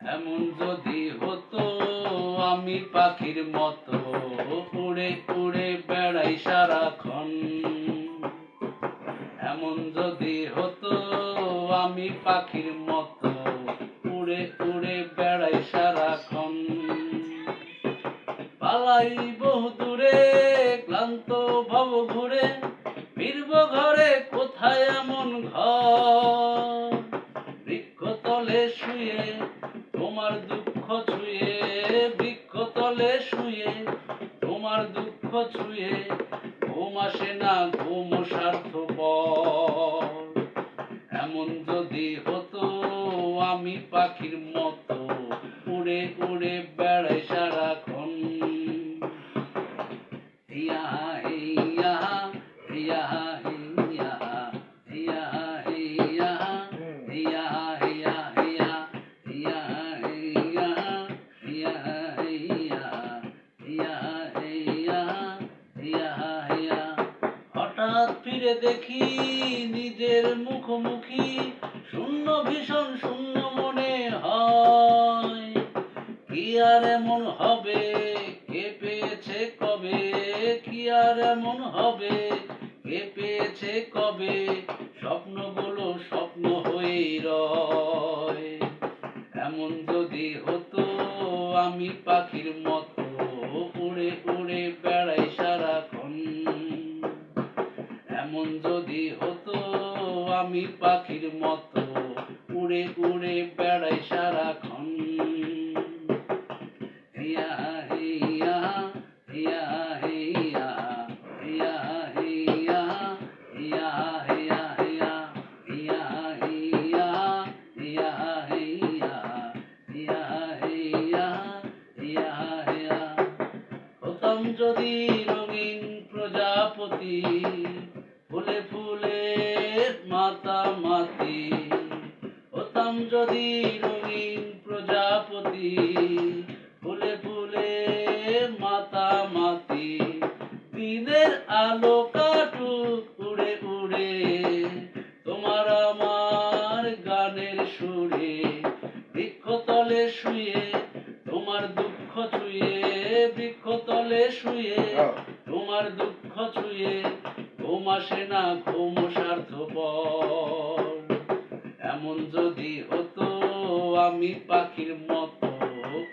এমন যদি হতো, আমি পাখির মতো উড়ে উড়ে বেড়াই সারাক্ষণ। এমন যদি হতো, আমি পাখির মতো উড়ে উড়ে বেড়াই সারাক্ষণ। পালাই বহু দূরে ক্লান্ত ভব ঘুরে, ফিরব ঘরে বৃক্ষতলে শুয়ে, তোমার দুঃখ ছুঁয়ে, ঘুম আসে না, ঘুম স্বার্থপর। এমন যদি হতো, আমি পাখির মতো উড়ে উড়ে বেড়াই সারাক্ষণ। ইয়া হঠাৎ ফিরে দেখি নিজের মুখোমুখি শূন্য ভীষণ শূন্য মনে হয়। কি আর এমন হবে? কে পেয়েছে কবে? কি আর এমন হবে? কে পেয়েছে কবে? স্বপ্নগুলো স্বপ্ন হয়ে রয়। এমন যদি হতো, আমি পাখির মতো উড়ে উড়ে বেড়াই সারাক্ষণ। আমি পাখির মতো উড়ে উড়ে বেড়াই সারাক্ষণ ইয়া ইয়া ইয়া ইয়া ইয়া ইয়া ইয়া ইয়া ইয়া ইয়া ইয়া ইয়া ইয়া ইয়া ইয়া ইয়া ইয়া যদি রঙিন প্রজাপতি ফুলে ফুলে মাতা মাতি। হতাম যদি রঙিন প্রজাপতি ফুলে ফুলে মাতা মাতি। দিনের আলো কাটুক উড়ে উড়ে তোমার আমার গানের সুরে। বৃক্ষতলে শুয়ে তোমার দুঃখ ছুঁয়ে বৃক্ষতলে শুয়ে তোমার দুঃখ ছুঁয়ে ঘুম আসে না, ঘুম স্বার্থপর। এমন যদি হতো, আমি পাখির মতো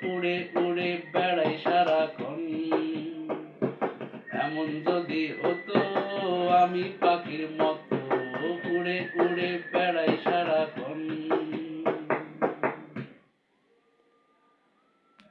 উড়ে উড়ে বেড়াই সারাক্ষণ। এমন যদি হতো, আমি পাখির মতো উড়ে উড়ে